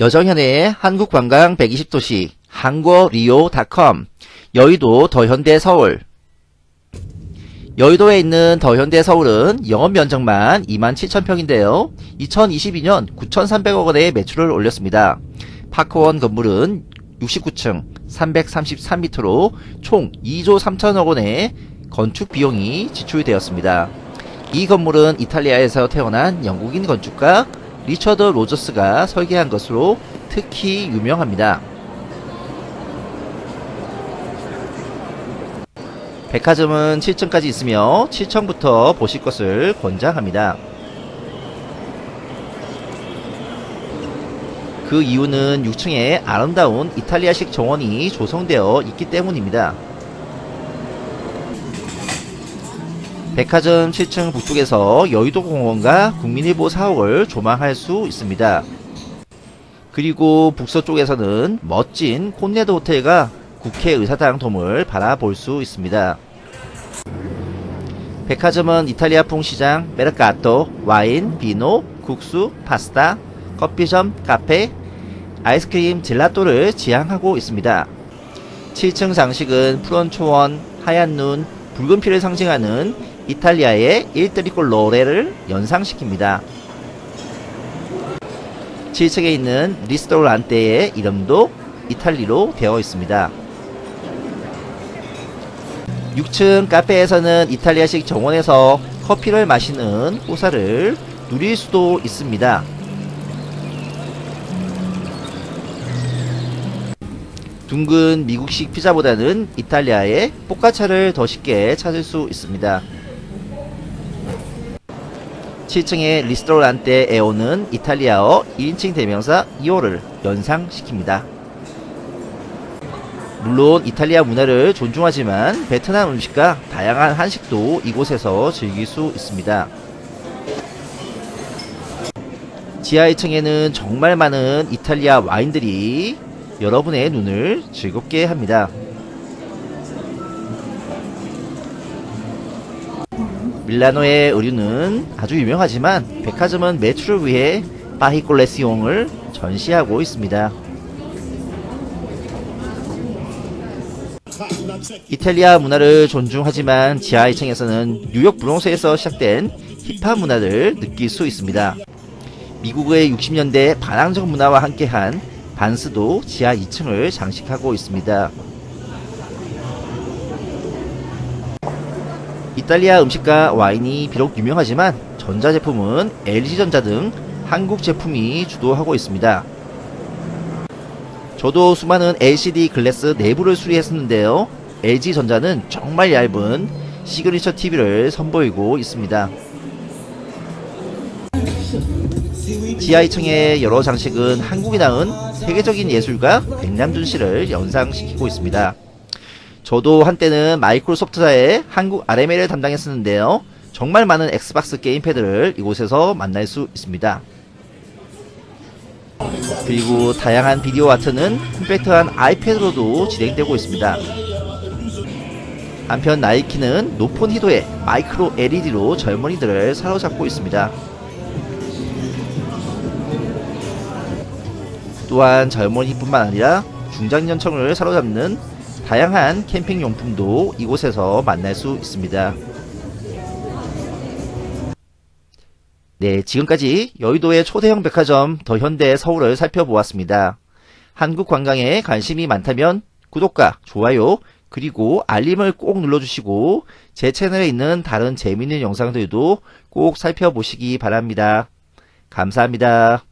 여정현의 한국관광 120도시 한국리오닷컴 여의도 더현대 서울 여의도에 있는 더현대 서울은 영업 면적만 27,000평인데요. 2022년 9,300억 원의 매출을 올렸습니다. 파크원 건물은 69층 333m로 총 2조 3천억 원의 건축 비용이 지출이 되었습니다. 이 건물은 이탈리아에서 태어난 영국인 건축가 리처드 로저스가 설계한 것으로 특히 유명합니다. 백화점은 7층까지 있으며 7층부터 보실 것을 권장합니다. 그 이유는 6층에 아름다운 이탈리아식 정원이 조성되어 있기 때문입니다. 백화점 7층 북쪽에서 여의도공원과 국민일보 사옥을 조망할 수 있습니다. 그리고 북서쪽에서는 멋진 콘네드 호텔과 국회의사당 돔을 바라볼 수 있습니다. 백화점은 이탈리아풍 시장, 메르카토, 와인, 비노, 국수, 파스타, 커피점, 카페, 아이스크림, 젤라또를 지향하고 있습니다. 7층 장식은 푸른 초원, 하얀 눈, 붉은 피를 상징하는 이탈리아의 일트리콜로레를 연상시킵니다. 7층에 있는 리스토란테의 이름도 이탈리로 되어 있습니다. 6층 카페에서는 이탈리아식 정원에서 커피를 마시는 호사를 누릴 수도 있습니다. 둥근 미국식 피자보다는 이탈리아의 포카차를 더 쉽게 찾을 수 있습니다. 7층의 리스토란테 에 오는 이탈리아어 1인칭 대명사 이오를 연상시킵니다. 물론 이탈리아 문화를 존중하지만 베트남 음식과 다양한 한식도 이곳에서 즐길 수 있습니다. 지하 1층에는 정말 많은 이탈리아 와인들이 여러분의 눈을 즐겁게 합니다. 밀라노의 의류는 아주 유명하지만 백화점은 매출을 위해 바히콜레시옹을 전시하고 있습니다. 이탈리아 문화를 존중하지만 지하 2층에서는 뉴욕 브롱스에서 시작된 힙합 문화를 느낄 수 있습니다. 미국의 60년대 반항적 문화와 함께한 반스도 지하 2층을 장식하고 있습니다. 이탈리아 음식과 와인이 비록 유명하지만 전자제품은 LG전자 등 한국 제품이 주도하고 있습니다. 저도 수많은 LCD 글래스 내부를 수리했었는데요. LG전자는 정말 얇은 시그니처 TV를 선보이고 있습니다. 지하 2층의 여러 장식은 한국이 낳은 세계적인 예술가 백남준 씨를 연상시키고 있습니다. 저도 한때는 마이크로소프트사의 한국 RMA를 담당했었는데요. 정말 많은 엑스박스 게임패드를 이곳에서 만날 수 있습니다. 그리고 다양한 비디오 아트는 컴팩트한 아이패드로도 진행되고 있습니다. 한편 나이키는 높은 희도의 마이크로 LED로 젊은이들을 사로잡고 있습니다. 또한 젊은이뿐만 아니라 중장년층을 사로잡는 다양한 캠핑 용품도 이곳에서 만날 수 있습니다. 네, 지금까지 여의도의 초대형 백화점 더현대 서울을 살펴보았습니다. 한국 관광에 관심이 많다면 구독과 좋아요 그리고 알림을 꼭 눌러주시고 제 채널에 있는 다른 재밌는 영상들도 꼭 살펴보시기 바랍니다. 감사합니다.